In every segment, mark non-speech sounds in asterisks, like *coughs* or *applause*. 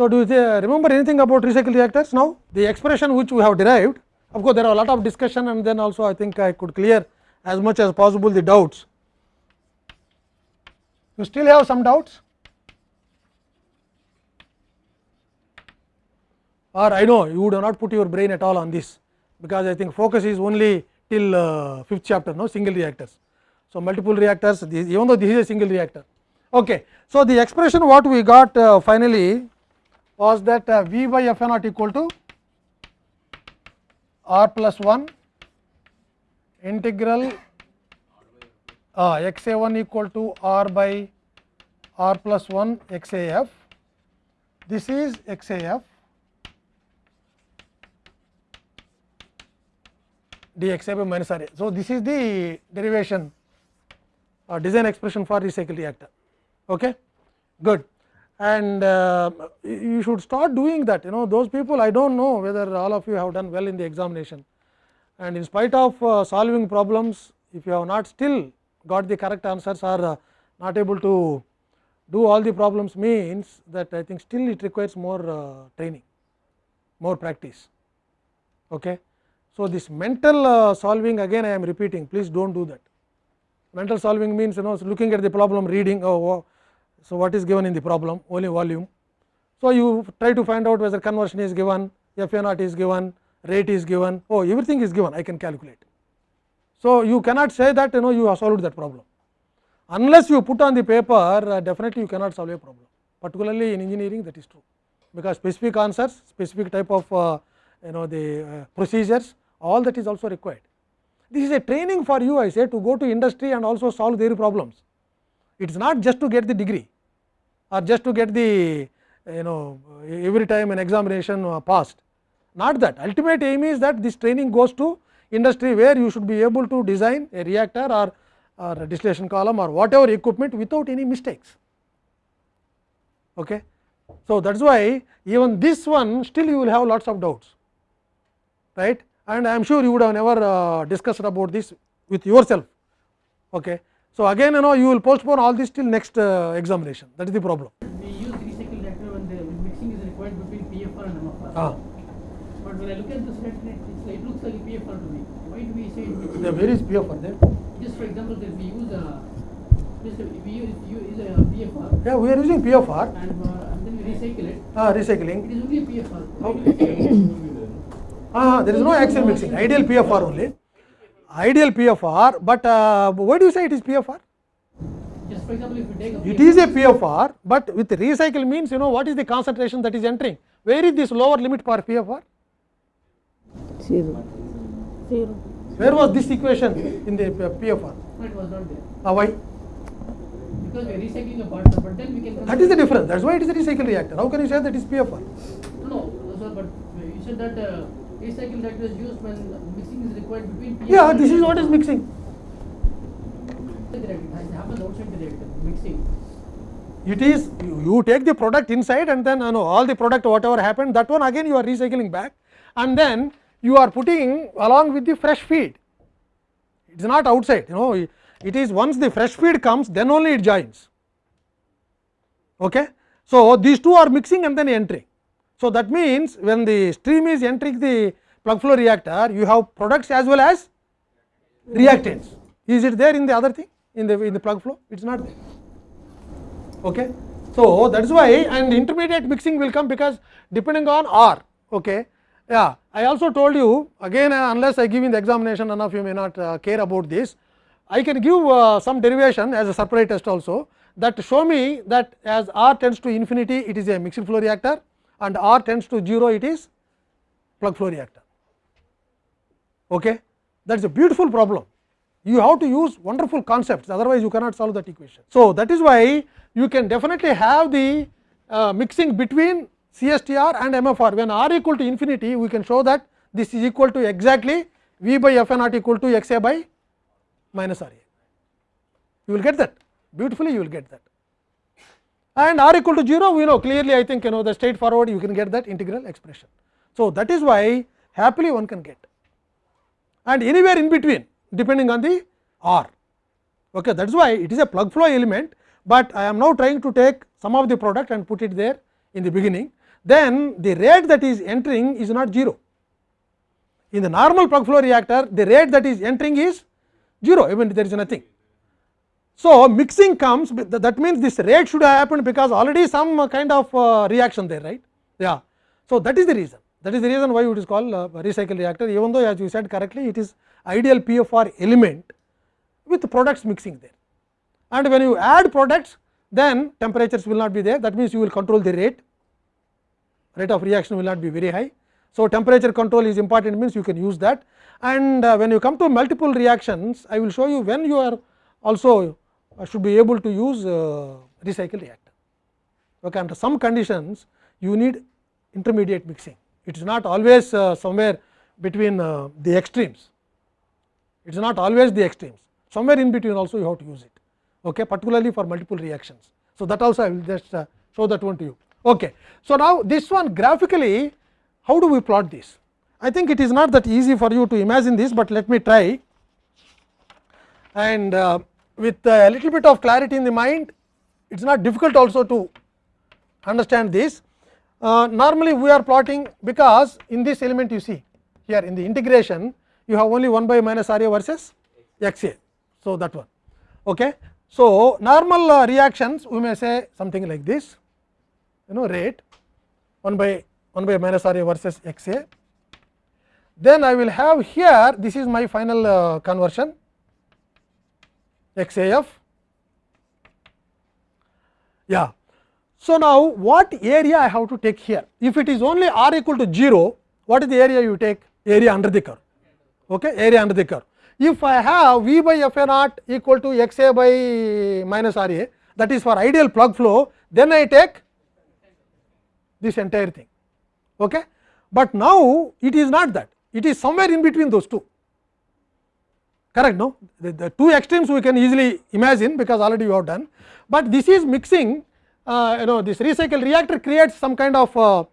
So, do you remember anything about recycle reactors now? The expression which we have derived, of course, there are a lot of discussion and then also I think I could clear as much as possible the doubts. You still have some doubts? Or I know you do not put your brain at all on this, because I think focus is only till uh, fifth chapter, no single reactors. So, multiple reactors, this, even though this is a single reactor. Okay. So, the expression what we got uh, finally was that V by F naught equal to R plus 1 integral uh, x a 1 equal to R by R plus 1 x a f. This is x a f d x a by minus r a. So, this is the derivation uh, design expression for recycle reactor. Okay? Good. and uh, you should start doing that you know those people I do not know whether all of you have done well in the examination and in spite of uh, solving problems if you have not still got the correct answers or uh, not able to do all the problems means that I think still it requires more training, more practice. Okay. So, this mental solving again I am repeating please do not do that. Mental solving means you know looking at the problem reading oh, So, what is given in the problem only volume. So, you try to find out whether conversion is given, F A naught is given, rate is given, oh everything is given I can calculate. So, you cannot say that you know you have solved that problem. Unless you put on the paper uh, definitely you cannot solve a problem particularly in engineering that is true, because specific answers, specific type of uh, you know the uh, procedures all that is also required. This is a training for you I say to go to industry and also solve their problems it is not just to get the degree or just to get the you know every time an examination uh, passed. Not that ultimate aim is that this training goes to industry where you should be able to design a reactor or, or a distillation column or whatever equipment without any mistakes. Okay. So, that is why even this one still you will have lots of doubts right and I am sure you would have never uh, discussed about this with yourself. Okay. So, again you know you will postpone all this till next uh, examination that is the problem. We use recycle reactor when the mixing is required between PFR and MFR. Ah. But when I look at the statement, it looks like PFR to me. Why do we say it Yeah, where is PFR there? Just for example that we use a we use, a PFR. Yeah, we are using PFR. And, uh, and then we recycle it. Ah, recycling. It is only PFR. Okay. *coughs* ah, there is no axial mixing, ideal PFR only. ideal PFR, but uh, why do you say it is PFR? Yes, for example, if you take a PFR, it is a PFR, but with recycle means you know what is the concentration that is entering? Where is this lower limit for PFR? Zero. Zero. Where was this equation in the PFR? No, it was not there. Now why? Because we are recycling the partner, but then we can. That is the difference. That is why it is a recycle reactor. How can you say that it is PFR? No, no sir, but you said that. Uh, A that was used when mixing is required between PF Yeah, this is what is mixing. It is you take the product inside and then you know, all the product whatever happened that one again you are recycling back and then you are putting along with the fresh feed. It is not outside you know it is once the fresh feed comes then only it joins. Okay? So, these two are mixing and then entering. So, that means, when the stream is entering the plug flow reactor, you have products as well as reactants. Is it there in the other thing in the in the plug flow? It is not there. Okay. So, that is why and intermediate mixing will come because depending on R. Okay. Yeah, I also told you again uh, unless I give in the examination none of you may not uh, care about this. I can give uh, some derivation as a separate test also that show me that as R tends to infinity it is a mixing flow reactor and r tends to 0 it is plug flow reactor. Okay? That is a beautiful problem. You have to use wonderful concepts, otherwise you cannot solve that equation. So, that is why you can definitely have the uh, mixing between CSTR and MFR. When r equal to infinity, we can show that this is equal to exactly V by F naught equal to X a by minus R a. You will get that, beautifully you will get that. and r equal to 0 we know clearly I think you know the straight forward you can get that integral expression. So, that is why happily one can get and anywhere in between depending on the r. Okay, that is why it is a plug flow element, but I am now trying to take some of the product and put it there in the beginning. Then the rate that is entering is not 0. In the normal plug flow reactor, the rate that is entering is 0, even there is nothing. So, mixing comes that means this rate should have happened because already some uh, kind of uh, reaction there right. Yeah. So, that is the reason that is the reason why it is called uh, recycle reactor even though as you said correctly it is ideal PFR element with products mixing there. And when you add products then temperatures will not be there that means you will control the rate rate of reaction will not be very high. So, temperature control is important means you can use that and uh, when you come to multiple reactions I will show you when you are also should be able to use uh, recycle reactor. Okay, under some conditions you need intermediate mixing. It is not always uh, somewhere between uh, the extremes. It is not always the extremes. Somewhere in between also you have to use it, okay, particularly for multiple reactions. So, that also I will just show that one to you. Okay. So, now this one graphically how do we plot this? I think it is not that easy for you to imagine this, but let me try and with a little bit of clarity in the mind, it is not difficult also to understand this. Uh, normally, we are plotting because in this element you see here in the integration you have only 1 by minus r a versus x a. So, that one. Okay. So, normal uh, reactions we may say something like this you know rate 1 by 1 by minus r a versus x a. Then I will have here this is my final uh, conversion XAF. Yeah. So, now what area I have to take here? If it is only r equal to 0, what is the area you take? Area under the curve. Okay, area under the curve. If I have V by F A naught equal to x A by minus R A, that is for ideal plug flow, then I take this entire thing. Okay? But now, it is not that, it is somewhere in between those two. correct no the, the, two extremes we can easily imagine because already you have done, but this is mixing uh, you know this recycle reactor creates some kind of uh,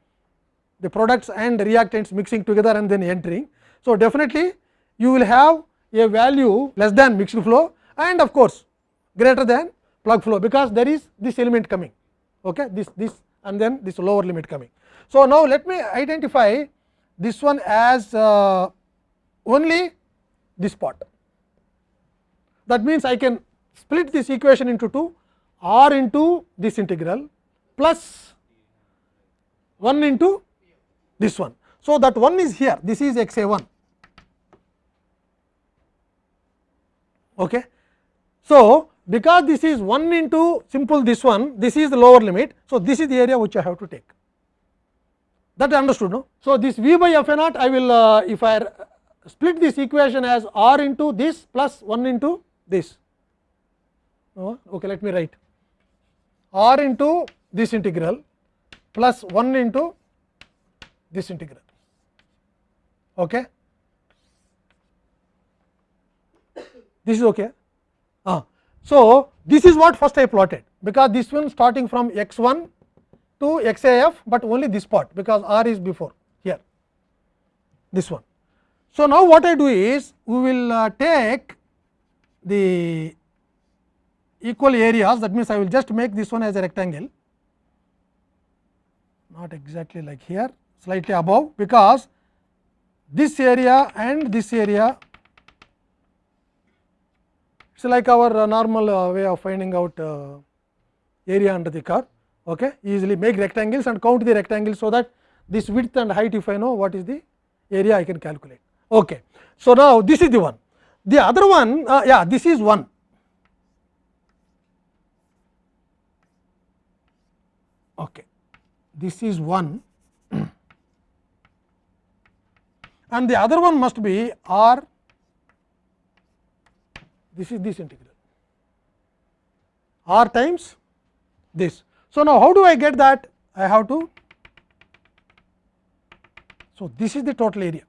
the products and reactants mixing together and then entering. So, definitely you will have a value less than mixed flow and of course, greater than plug flow because there is this element coming okay this this and then this lower limit coming. So, now let me identify this one as uh, only this part that means, I can split this equation into 2 r into this integral plus 1 into this one. So, that 1 is here this is x a 1. Okay. So, because this is 1 into simple this one this is the lower limit. So, this is the area which I have to take that understood no. So, this v by f a naught I will uh, if I split this equation as r into this plus 1 into this okay let me write r into this integral plus 1 into this integral okay this is okay ah so this is what first i plotted because this one starting from x1 to xaf but only this part because r is before here this one so now what i do is we will uh, take the equal areas that means, I will just make this one as a rectangle not exactly like here slightly above because this area and this area it is like our normal way of finding out area under the curve okay easily make rectangles and count the rectangles so that this width and height if I know what is the area I can calculate. Okay. So, now this is the one The other one, uh, yeah, this is one. Okay. This is one, *clears throat* and the other one must be R. This is this integral R times this. So, now how do I get that? I have to. So, this is the total area.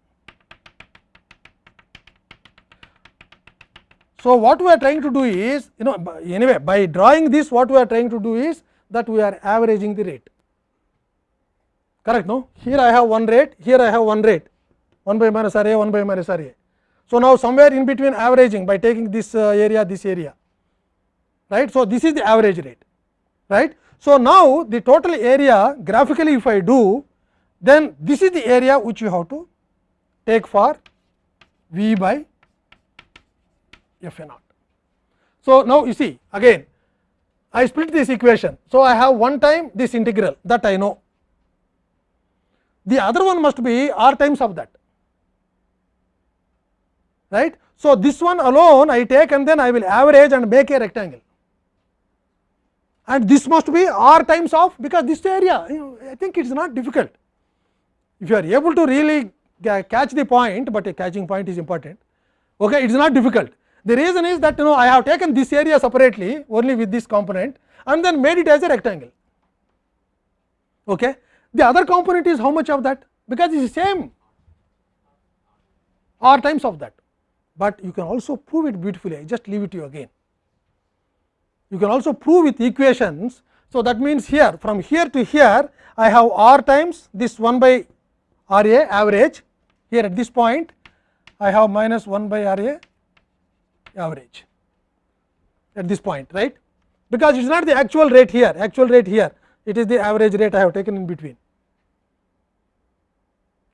So, what we are trying to do is you know anyway by drawing this what we are trying to do is that we are averaging the rate correct no here I have one rate here I have one rate 1 by minus r a 1 by minus r a. So, now somewhere in between averaging by taking this uh, area this area right. So, this is the average rate right. So, now the total area graphically if I do then this is the area which you have to take for v by f a naught. So, now you see again I split this equation. So, I have one time this integral that I know. The other one must be r times of that. Right? So, this one alone I take and then I will average and make a rectangle. And this must be r times of because this area you know, I think it is not difficult. If you are able to really catch the point, but a catching point is important. Okay, it is not difficult. The reason is that you know I have taken this area separately only with this component and then made it as a rectangle. Okay. The other component is how much of that? Because it is same r times of that, but you can also prove it beautifully. I just leave it to you again. You can also prove with equations. So, that means here from here to here I have r times this 1 by r a average here at this point I have minus 1 by r a average at this point right because it is not the actual rate here actual rate here it is the average rate I have taken in between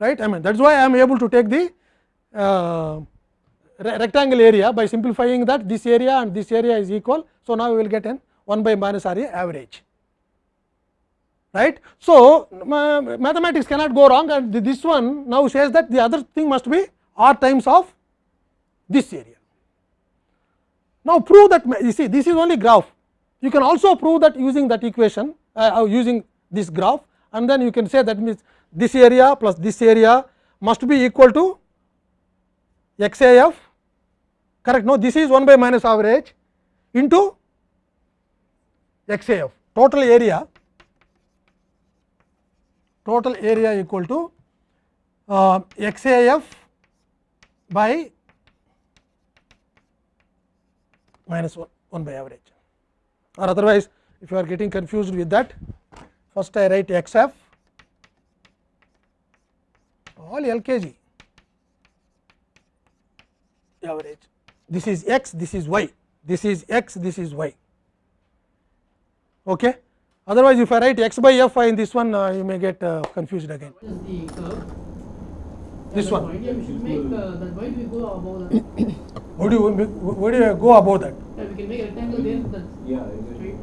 right I mean that is why I am able to take the uh, rectangle area by simplifying that this area and this area is equal. So, now we will get an 1 by minus r a average right. So, mathematics cannot go wrong and this one now says that the other thing must be r times of this area. Now, prove that you see this is only graph. You can also prove that using that equation uh, using this graph and then you can say that means this area plus this area must be equal to x a f correct no this is 1 by minus average into x a f total area total area equal to uh, x a f by minus 1, 1 by average or otherwise if you are getting confused with that first I write x f all LKG average this is x this is y this is x this is y okay otherwise if I write x by f i in this one uh, you may get uh, confused again this one *coughs* Would you would you go above that? Yeah, we can make a rectangle there. Yeah,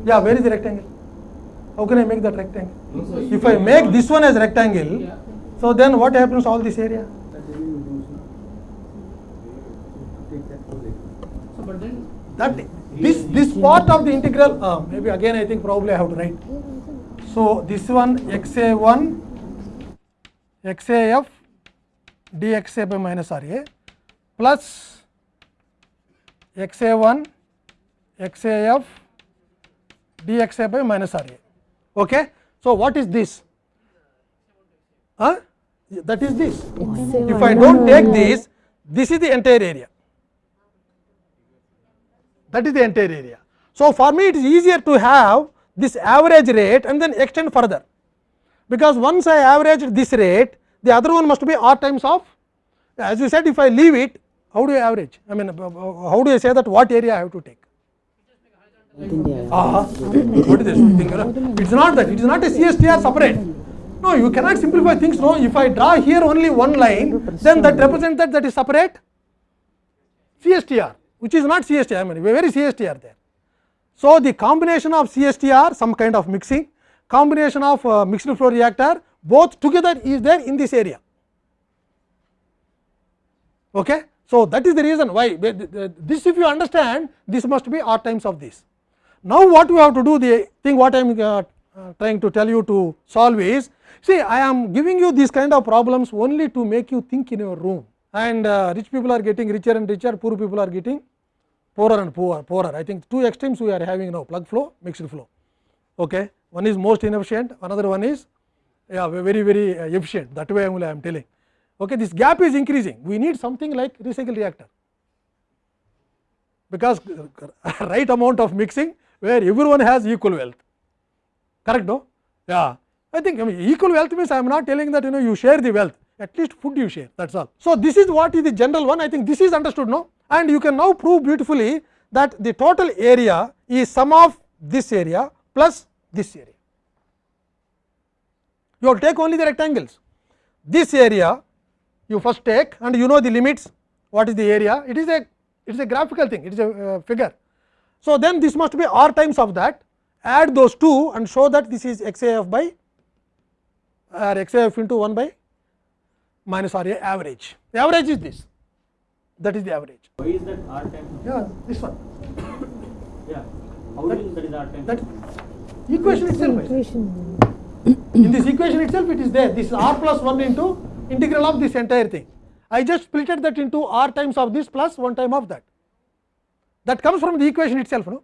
yeah. Where is the rectangle? How can I make that rectangle? No, if I make this one as rectangle, yeah. so then what happens to all this area? So, but then that this this part of the integral uh, maybe again I think probably I have to write. So this one xa1 xaf dxa by minus ra plus x a 1 x a f d x a by minus r a. Okay? So, what is this? Huh? That is this. If I dont take this, this is the entire area. That is the entire area. So, for me it is easier to have this average rate and then extend further, because once I averaged this rate, the other one must be r times of as you said if I leave it how do you average? I mean, how do you say that what area I have to take? Ah, *laughs* what is this? It's not that. It is not a CSTR separate. No, you cannot simplify things. No, if I draw here only one line, then that represents that that is separate CSTR, which is not CSTR. I mean, very CSTR there. So, the combination of CSTR, some kind of mixing, combination of uh, mixed flow reactor, both together is there in this area. Okay? So, that is the reason why this if you understand this must be r times of this. Now, what we have to do the thing what I am uh, uh, trying to tell you to solve is see I am giving you these kind of problems only to make you think in your room and uh, rich people are getting richer and richer poor people are getting poorer and poorer poorer I think two extremes we are having now plug flow mixed flow okay one is most inefficient another one is yeah very very uh, efficient that way only I am telling okay, this gap is increasing. We need something like recycle reactor, because right amount of mixing where everyone has equal wealth, correct no? Yeah, I think I mean equal wealth means I am not telling that you know you share the wealth, at least food you share thats all. So, this is what is the general one I think this is understood no and you can now prove beautifully that the total area is sum of this area plus this area. You will take only the rectangles. This area you first take and you know the limits what is the area it is a it is a graphical thing it is a uh, figure. So, then this must be r times of that add those two and show that this is x a f by or x a f into 1 by minus r a average the average is this that is the average. Why is that r times? Yeah this one. yeah how that, is that is r times? That equation itself. Equation. In this equation itself it is there this r plus 1 into integral of this entire thing. I just splitted that into r times of this plus 1 time of that. That comes from the equation itself, no?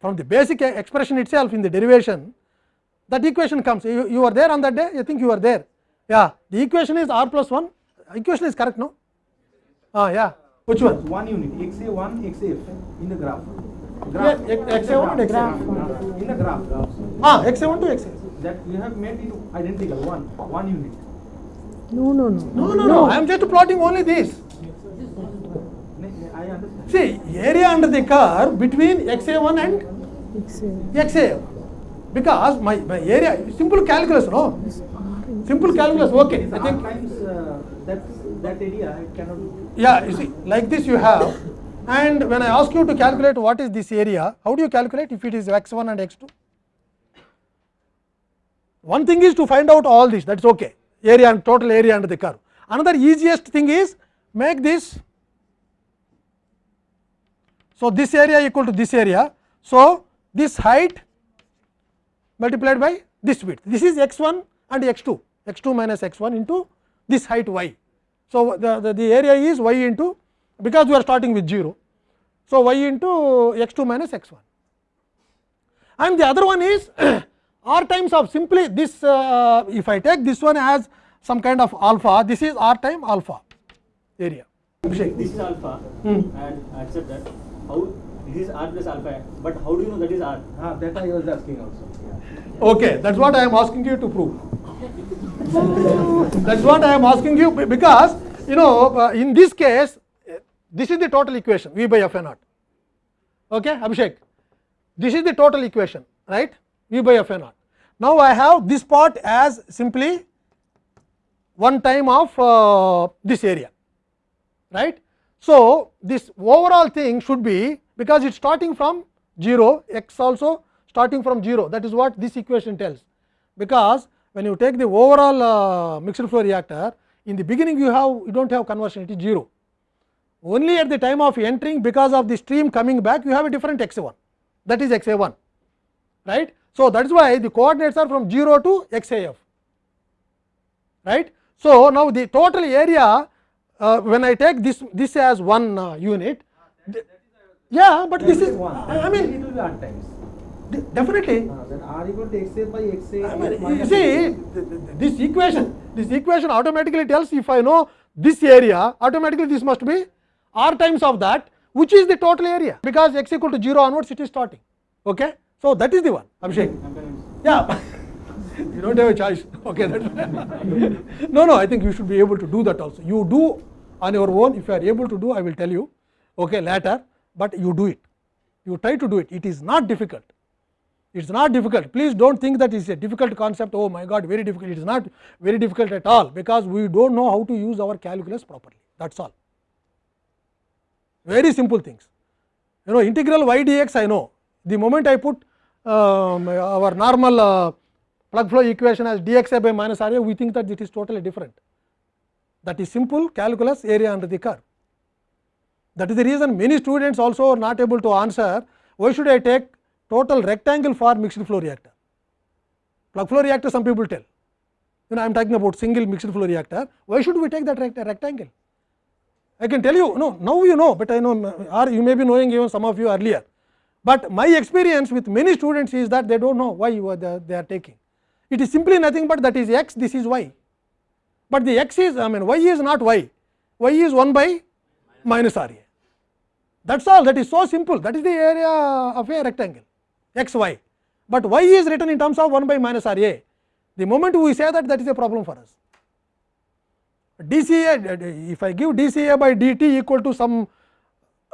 From the basic expression itself in the derivation, that equation comes. You, you are there on that day, I think you are there. Yeah, the equation is r plus 1, equation is correct, no? Ah, yeah. Which one? One unit, x xaf in the graph. graph. Yeah, 1 and xaf. In the graph. Ah, 1 to xa. that you have made it identical, one, one unit. No, no, no. No, no, no. I am just plotting only this. See, area under the curve between XA1 and XA. XA. Because my, my area, simple calculus, no? Simple calculus, okay. I think times uh, that, that area cannot. Yeah, you see, like this you have. And when I ask you to calculate what is this area, how do you calculate if it is x1 and x2? One thing is to find out all this that is ok area and total area under the curve. Another easiest thing is make this. So, this area equal to this area. So, this height multiplied by this width this is x 1 and x 2 x 2 minus x 1 into this height y. So, the, the, the area is y into because we are starting with 0. So, y into x 2 minus x 1 and the other one is r times of simply this uh, uh, if I take this one as some kind of alpha, this is r time alpha area. Abhishek. This is alpha hmm. and accept that. How this is r plus alpha, but how do you know that is r? Ah, that I was asking also. Okay, that's what I am asking you to prove. that's what I am asking you because you know uh, in this case uh, this is the total equation v by f naught. Okay, Abhishek. This is the total equation, right? v by f a naught. Now, I have this part as simply one time of uh, this area right. So, this overall thing should be because it is starting from 0 x also starting from 0 that is what this equation tells. Because when you take the overall uh, mixed flow reactor in the beginning you have you do not have conversion it is 0. Only at the time of entering because of the stream coming back you have a different x a 1 that is x a 1 right. So, that is why the coordinates are from 0 to x a f right. So, now the total area uh, when I take this this as one uh, unit ah, yeah, but this is one. I mean it will be r times definitely ah, r equal to x a by x a I mean, you see this equation this equation automatically tells if I know this area automatically this must be r times of that which is the total area because x equal to 0 onwards it is starting okay So that is the one, Abhishek. Yeah, you don't have a choice. Okay, no, no, I think you should be able to do that also. You do on your own, if you are able to do, I will tell you, okay, later, but you do it. You try to do it. It is not difficult. It is not difficult. Please do not think that it is a difficult concept. Oh my God, very difficult. It is not very difficult at all, because we do not know how to use our calculus properly. That is all. Very simple things. You know, integral y dx I know. The moment I put our normal plug flow equation as dx dxa by minus ra, we think that it is totally different. That is simple calculus area under the curve. That is the reason many students also are not able to answer why should I take total rectangle for mixed flow reactor. Plug flow reactor some people tell, you know I am talking about single mixed flow reactor, why should we take that rect rectangle? I can tell you, no, now you know, but I know or you may be knowing even some of you earlier. but my experience with many students is that they do not know why the, they are taking. It is simply nothing but that is x, this is y, but the x is I mean y is not y, y is 1 by minus r a. That is all that is so simple that is the area of a rectangle x y, but y is written in terms of 1 by minus r a. The moment we say that that is a problem for us. dCA if I give dCA by dt equal to some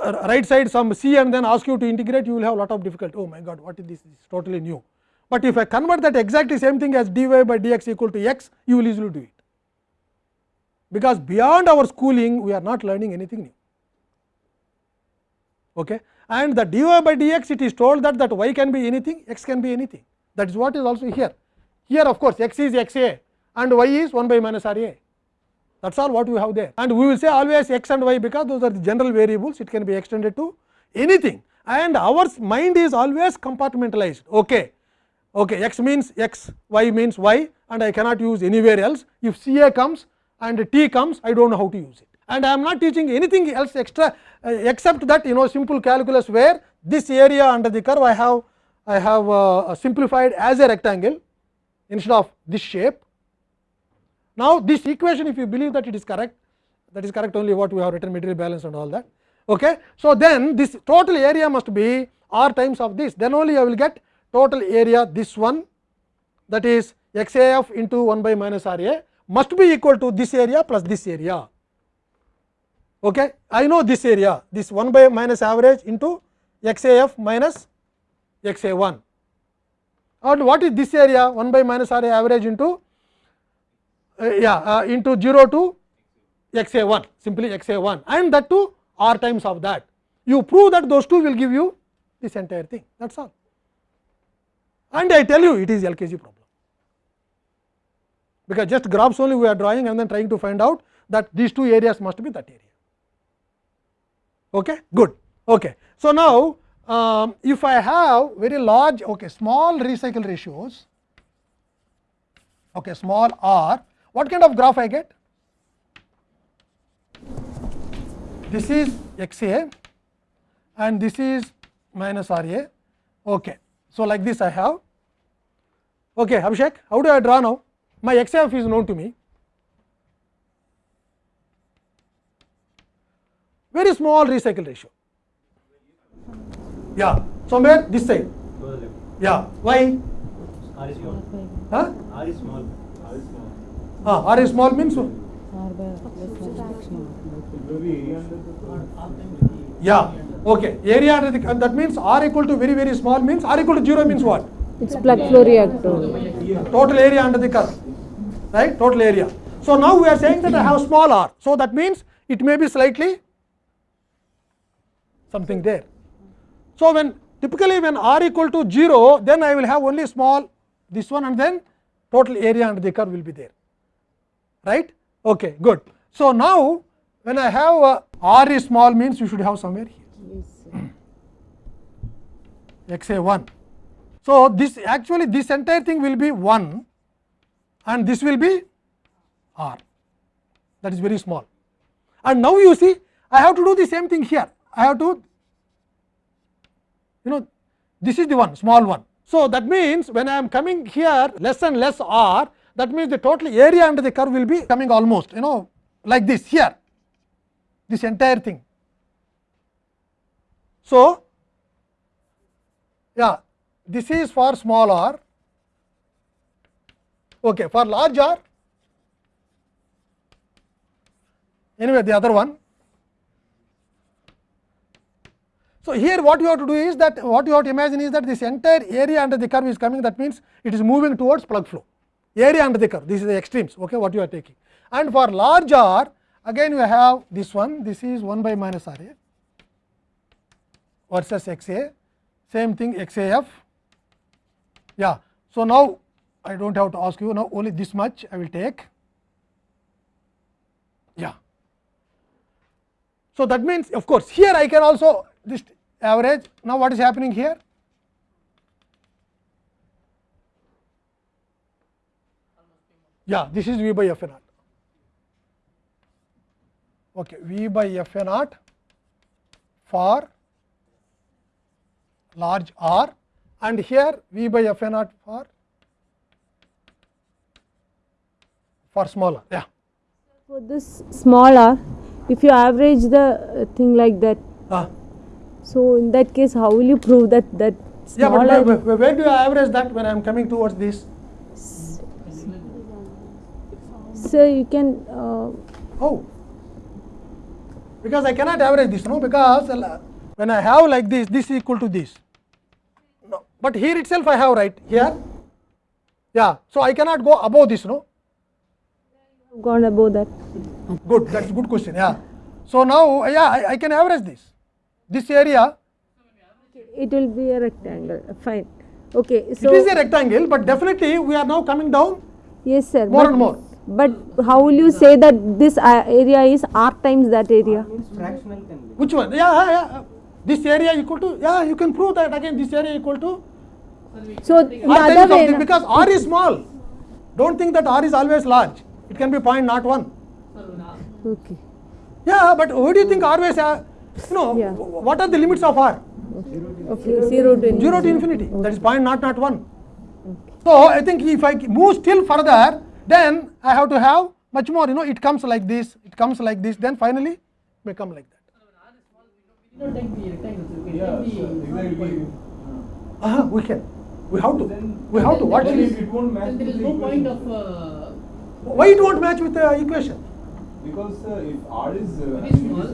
right side some c and then ask you to integrate, you will have a lot of difficulty. Oh my god, what is this? This is totally new. But if I convert that exactly same thing as dy by dx equal to x, you will easily do it. Because beyond our schooling, we are not learning anything new. Okay? And the dy by dx, it is told that, that y can be anything, x can be anything. That is what is also here. Here, of course, x is x a and y is 1 by minus r a. that is all what we have there. And we will say always x and y, because those are the general variables, it can be extended to anything and our mind is always compartmentalized. Okay. Okay, x means x, y means y and I cannot use anywhere else. If C A comes and T comes, I do not know how to use it. And I am not teaching anything else extra uh, except that you know simple calculus where this area under the curve I have I have uh, simplified as a rectangle instead of this shape Now, this equation if you believe that it is correct, that is correct only what we have written material balance and all that. Okay. So, then this total area must be r times of this, then only I will get total area this one that is x a f into 1 by minus r a must be equal to this area plus this area. Okay. I know this area, this 1 by minus average into x a f minus x a 1. And what is this area 1 by minus r a average into uh, yeah uh, into 0 to x a 1 simply x a 1 and that too r times of that. You prove that those two will give you this entire thing that is all and I tell you it is LKG problem. Because just graphs only we are drawing and then trying to find out that these two areas must be that area. Okay? Good. Okay. So, now, um, if I have very large okay, small recycle ratios, okay, small r what kind of graph I get? This is x a and this is minus r a. Okay. So, like this I have. Okay, Abhishek, how do I draw now? My x f is known to me. Very small recycle ratio. Yeah, somewhere this side. Yeah, why? R is small. R is small. R is small. R is small means what? Yeah, okay. Area under the, and that means R equal to very very small means R equal to 0 means what? It's plug flow reactor. Total area under the curve, right? Total area. So now we are saying that I have small r. So that means it may be slightly something there. So when typically when r equal to 0, then I will have only small this one, and then total area under the curve will be there right. Okay, good. So, now when I have a r is small means you should have somewhere here x a 1. So, this actually this entire thing will be 1 and this will be r that is very small. And now you see I have to do the same thing here. I have to you know this is the one small one. So, that means when I am coming here less and less r that means the total area under the curve will be coming almost you know like this here this entire thing. So, yeah this is for small r okay for large r anyway the other one. So, here what you have to do is that what you have to imagine is that this entire area under the curve is coming that means it is moving towards plug flow. area under the curve. This is the extremes okay, what you are taking. And for large r, again you have this one, this is 1 by minus r a versus x a, same thing x a f. Yeah. So, now I do not have to ask you, now only this much I will take. Yeah. So, that means of course, here I can also this average. Now, what is happening here? yeah this is V by F A naught. Okay, V by F A naught for large R and here V by F A naught for for smaller. Yeah. For this smaller, if you average the uh, thing like that. Ah. So, in that case how will you prove that that smaller? Yeah, but where, where, where do you average that when I am coming towards this? you can. Uh, oh, because I cannot average this, no, because uh, when I have like this, this equal to this. No, but here itself I have right here. Yeah, so I cannot go above this, no. Gone above that. Good, that's good question. Yeah. So now, yeah, I, I can average this. This area. It will be a rectangle. Uh, fine. Okay. So it is a rectangle, but definitely we are now coming down. Yes, sir. More and more. But how will you say that this uh, area is r times that area? Fractional Which one? Yeah, yeah. This area equal to yeah. You can prove that again. This area equal to. So the other way because r is small. Don't think that r is always large. It can be point not one. Okay. Yeah, but who do you think r is? Uh, you know, yeah. what are the limits of r? Okay. Zero to infinity. Zero to infinity. Okay. That is point not not one. Okay. So I think if I move still further, then I have to have much more you know it comes like this, it comes like this, then finally may come like that. uh -huh, we can. We have to. We have to. What is it? Won't match there is no point of. Uh, Why it won't match with the equation? Because uh, if r is uh, very small, is,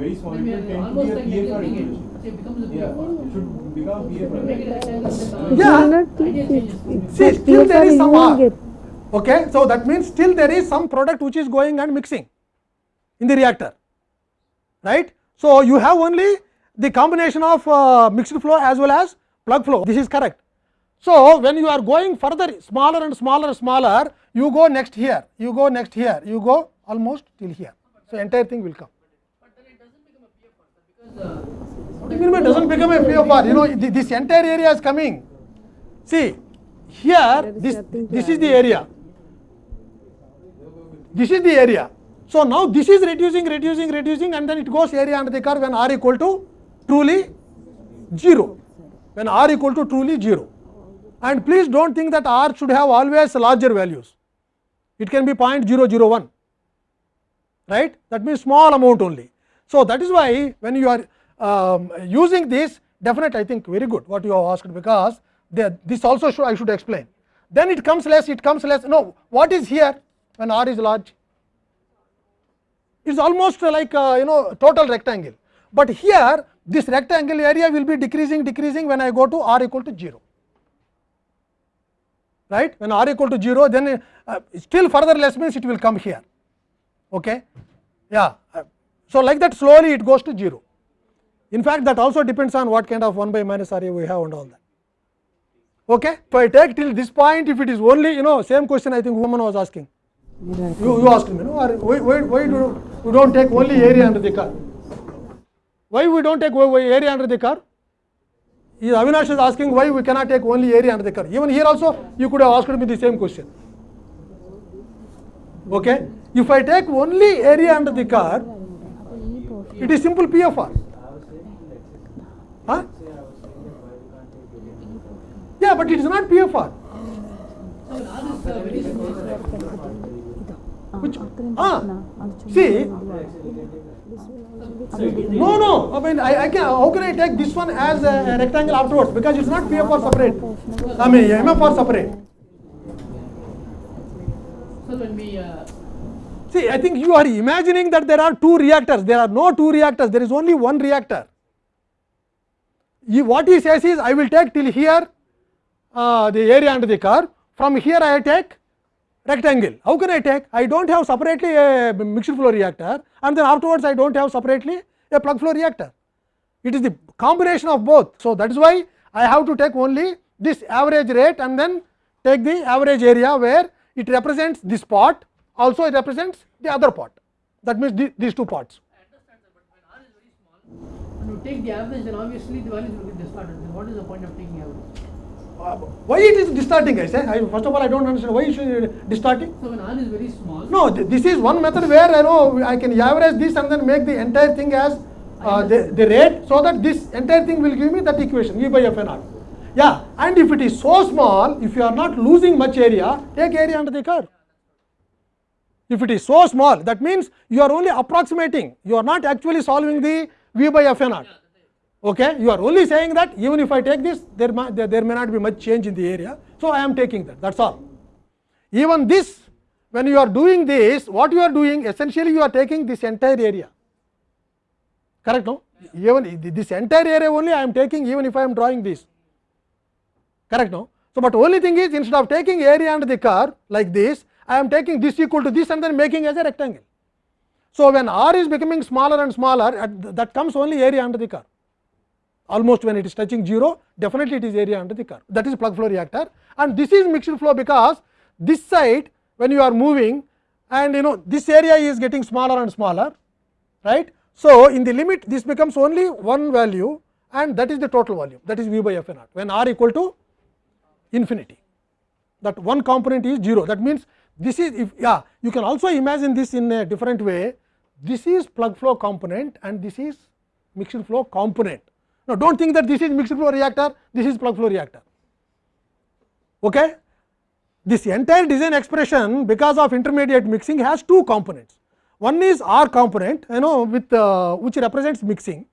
very small, it will tend to be a PFR equation. It becomes It should become PFR. Yeah. See, still there is some r. Okay? So, that means still there is some product which is going and mixing in the reactor. right? So, you have only the combination of uh, mixed flow as well as plug flow this is correct. So, when you are going further smaller and smaller smaller you go next here you go next here you go almost till here. So, entire thing will come. What do you mean by doesn't become a PFR? You know this entire area is coming. See here this this is the area This is the area. So, now this is reducing, reducing, reducing and then it goes area under the curve when r equal to truly 0, when r equal to truly 0. And please do not think that r should have always larger values. It can be 0.001, right? That means small amount only. So, that is why when you are um, using this definite I think very good what you have asked because they, this also should, I should explain. Then it comes less, it comes less. No, what is here? when r is large. It is almost like uh, you know total rectangle, but here this rectangle area will be decreasing decreasing when I go to r equal to 0. Right? When r equal to 0, then uh, still further less means it will come here. Okay? Yeah. So, like that slowly it goes to 0. In fact, that also depends on what kind of 1 by minus area we have and all that. Okay? If I take till this point, if it is only you know same question I think woman was asking. You, you asked me, no? Or why, why, do we don't take only area under the car? Why we don't take area under the car? Avinash is asking why we cannot take only area under the car. Even here also, you could have asked me the same question. Okay? If I take only area under the car, it is simple PFR. Huh? Yeah, but it is not PFR. Which, ah, see, no, no, I mean, I, I can, how can I take this one as a, rectangle afterwards? Because it's not PF for separate, I mean, MF for separate. See, I think you are imagining that there are two reactors. There are no two reactors. There is only one reactor. What he says is, I will take till here uh, the area under the car From here, I take rectangle. How can I take? I do not have separately a mixed flow reactor and then afterwards I do not have separately a plug flow reactor. It is the combination of both. So, that is why I have to take only this average rate and then take the average area where it represents this part also it represents the other part that means the, these two parts. when you take the average then obviously the values will be distorted. Then what is the point of taking average? why it is distorting i say I, first of all i don't understand why it should distorting so when r is very small no th this is one method where i know i can average this and then make the entire thing as uh, the, the rate so that this entire thing will give me that equation e by f n r yeah and if it is so small if you are not losing much area take area under the curve if it is so small that means you are only approximating you are not actually solving the v by f n r yeah. okay you are only saying that even if I take this there, may, there, there may not be much change in the area. So, I am taking that that is all. Even this when you are doing this what you are doing essentially you are taking this entire area correct no even this entire area only I am taking even if I am drawing this correct no. So, but only thing is instead of taking area and the curve like this I am taking this equal to this and then making as a rectangle. So, when r is becoming smaller and smaller that comes only area under the curve. almost when it is touching 0 definitely it is area under the curve that is plug flow reactor and this is mixed flow because this side when you are moving and you know this area is getting smaller and smaller right. So, in the limit this becomes only one value and that is the total volume that is V by F naught when r equal to infinity that one component is 0 that means this is if yeah you can also imagine this in a different way this is plug flow component and this is mixed flow component now, do not think that this is mixed flow reactor, this is plug flow reactor. Okay? This entire design expression because of intermediate mixing has two components. One is R component you know with uh, which represents mixing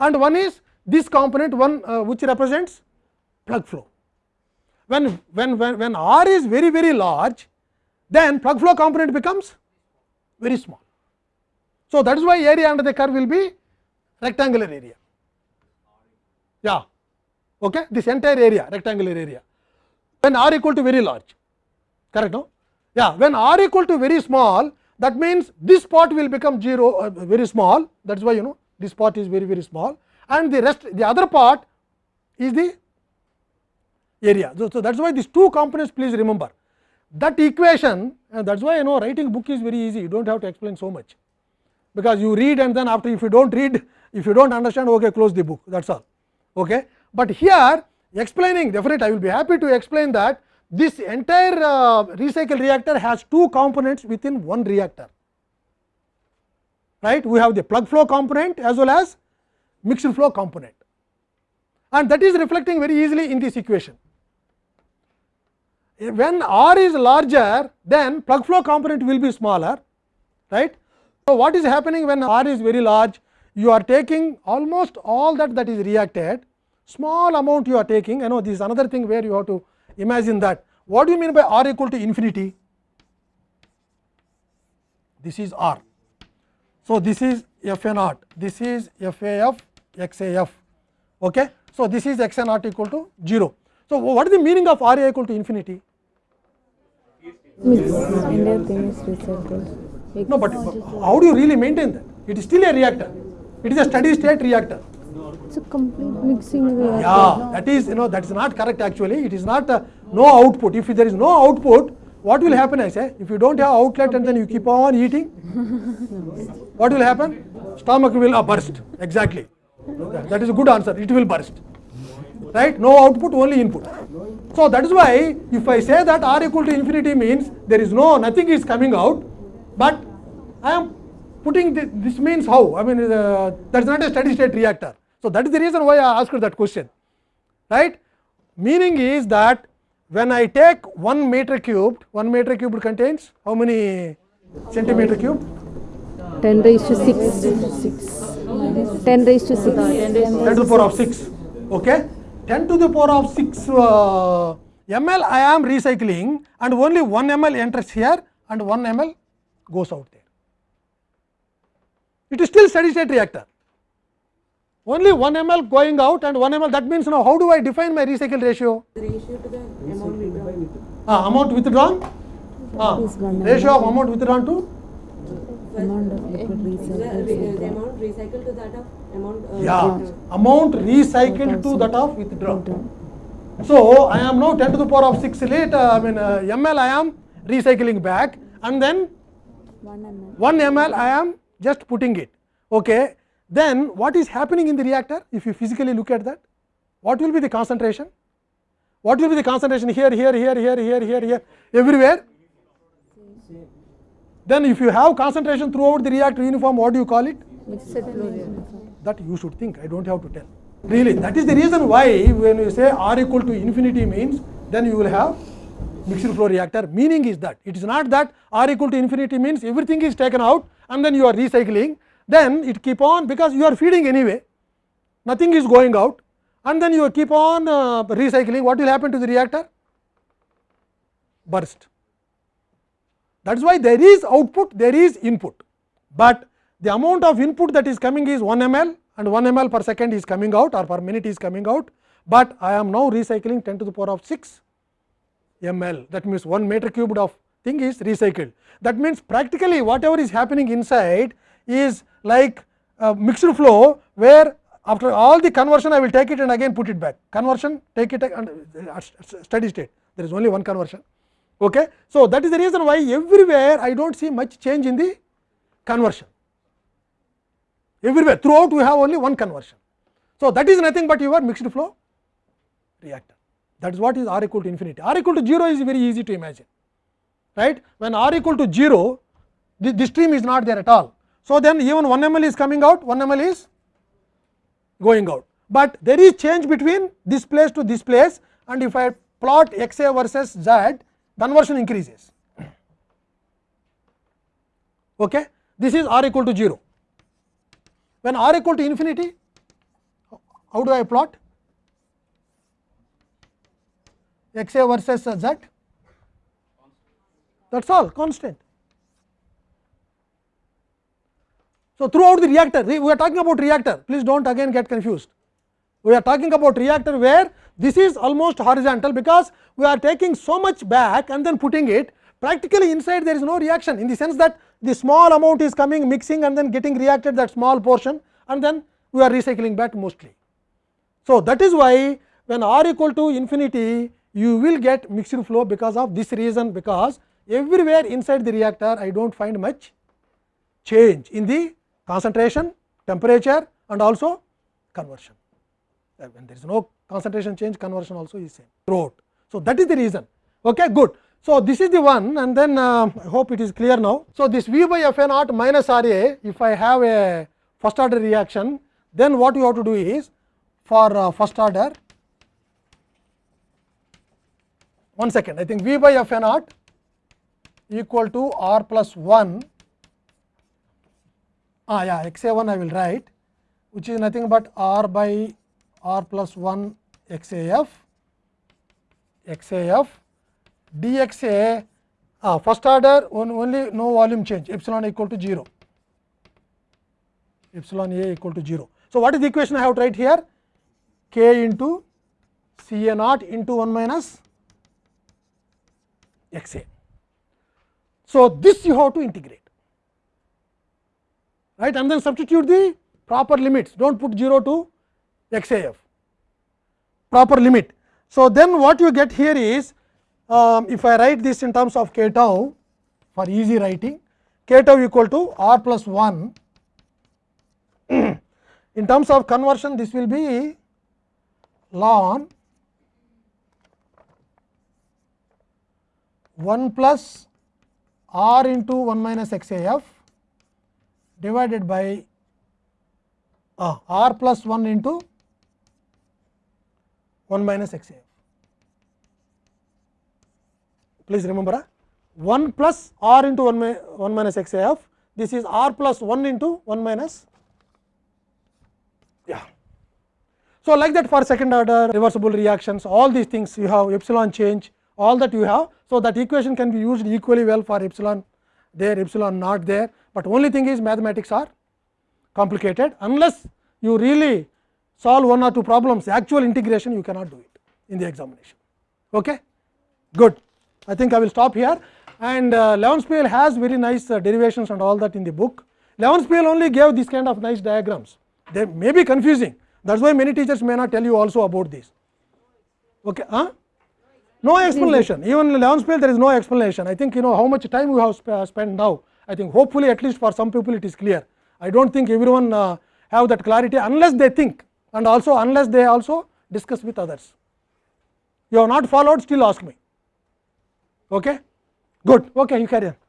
and one is this component one uh, which represents plug flow. When, when, when, when R is very very large then plug flow component becomes very small. So, that is why area under the curve will be rectangular area yeah okay this entire area rectangular area when r equal to very large correct no yeah when r equal to very small that means this part will become zero uh, very small that is why you know this part is very very small and the rest the other part is the area so, so that is why these two components please remember that equation and that is why you know writing book is very easy you don't have to explain so much because you read and then after if you don't read if you don't understand okay close the book that's all Okay. But here explaining definitely I will be happy to explain that this entire uh, recycle reactor has two components within one reactor. Right? We have the plug flow component as well as mixed flow component and that is reflecting very easily in this equation. Eh, when R is larger then plug flow component will be smaller right. So, what is happening when R is very large you are taking almost all that that is reacted, small amount you are taking. you know this is another thing where you have to imagine that. What do you mean by r equal to infinity? This is r. So, this is f a naught, this is f a f x a f. Okay? So, this is x a naught equal to 0. So, what is the meaning of r a equal to infinity? No, but how do you really maintain that? It is still a reactor. It is a steady state reactor. It's a complete mixing reactor. Yeah, that is, you know, that is not correct actually. It is not uh, no output. If there is no output, what will happen I say? If you don't have outlet and then you keep on eating, *laughs* what will happen? Stomach will uh, burst. Exactly. That is a good answer. It will burst. Right? No output, only input. So that is why if I say that R equal to infinity means there is no, nothing is coming out, but I am putting the, this means how? I mean, uh, that is not a steady state reactor. So, that is the reason why I asked that question, right. Meaning is that when I take 1 meter cubed, 1 meter cubed contains how many centimeter cube 10 raised to 6. 10 raised to 6. 10 to the power of 6. Okay. 10 to the power of 6 uh, ml I am recycling and only 1 ml enters here and 1 ml goes out there. it is still steady state reactor. Only 1 ml going out and 1 ml that means now how do I define my recycle ratio? The ratio to the amount withdrawn. Ah, amount withdrawn? Ah, ratio of amount withdrawn to? Amount of the amount recycled to that of amount. Uh, yeah, amount recycled to that of withdrawn. So, I am now 10 to the power of 6 late, uh, I mean uh, ml I am recycling back and then 1 ml, 1 ml I am just putting it. Okay. Then what is happening in the reactor if you physically look at that? What will be the concentration? What will be the concentration here, here, here, here, here, here, here, everywhere? Then if you have concentration throughout the reactor uniform, what do you call it? That you should think, I don't have to tell. Really, that is the reason why when you say R equal to infinity means, then you will have mixed flow reactor. Meaning is that, it is not that R equal to infinity means everything is taken out and then you are recycling then it keep on because you are feeding anyway nothing is going out and then you keep on uh, recycling what will happen to the reactor burst that is why there is output there is input but the amount of input that is coming is 1 ml and 1 ml per second is coming out or per minute is coming out but i am now recycling 10 to the power of 6 ml that means 1 meter cubed of thing is recycled. That means, practically whatever is happening inside is like a mixed flow, where after all the conversion I will take it and again put it back. Conversion take it and steady state, there is only one conversion. Okay. So, that is the reason why everywhere I do not see much change in the conversion. Everywhere throughout we have only one conversion. So, that is nothing but your mixed flow reactor. That is what is R equal to infinity. R equal to 0 is very easy to imagine. right when r equal to 0 this, the stream is not there at all. So, then even 1 ml is coming out 1 ml is going out, but there is change between this place to this place and if I plot x a versus z conversion increases. Okay? This is r equal to 0. When r equal to infinity, how do I plot xa versus z? that is all constant. So, throughout the reactor we are talking about reactor please do not again get confused. We are talking about reactor where this is almost horizontal because we are taking so much back and then putting it practically inside there is no reaction in the sense that the small amount is coming mixing and then getting reacted that small portion and then we are recycling back mostly. So, that is why when r equal to infinity you will get mixed flow because of this reason because everywhere inside the reactor I do not find much change in the concentration, temperature and also conversion. Uh, when there is no concentration change, conversion also is same throughout. So, that is the reason. Okay, good. So, this is the one and then uh, I hope it is clear now. So, this V by F a naught minus R a, if I have a first order reaction, then what you have to do is for uh, first order, one second, I think V by F a naught equal to r plus 1 ah yeah x a 1 I will write which is nothing but r by r plus 1 x a f x a f d x a ah, first order on only no volume change epsilon equal to 0 epsilon a equal to 0. So, what is the equation I have to write here k into C a naught into 1 minus x a. So, this you have to integrate right and then substitute the proper limits do not put 0 to x a f proper limit. So, then what you get here is um, if I write this in terms of k tau for easy writing k tau equal to r plus 1 *clears throat* in terms of conversion this will be ln 1 plus r into 1 minus x a f divided by uh, r plus 1 into 1 minus x a f. Please remember uh, 1 plus r into 1, 1 minus x a f, this is r plus 1 into 1 minus yeah. So, like that for second order reversible reactions all these things you have epsilon change all that you have. So, that equation can be used equally well for epsilon there, epsilon not there, but only thing is mathematics are complicated unless you really solve one or two problems actual integration you cannot do it in the examination. Okay? Good. I think I will stop here and uh, Leonspiel has very nice uh, derivations and all that in the book. Leonspiel only gave this kind of nice diagrams. They may be confusing. That is why many teachers may not tell you also about this. Okay, huh? no explanation even Leonspel there is no explanation I think you know how much time we have sp spent now I think hopefully at least for some people it is clear I do not think everyone uh, have that clarity unless they think and also unless they also discuss with others you have not followed still ask me okay good okay you carry on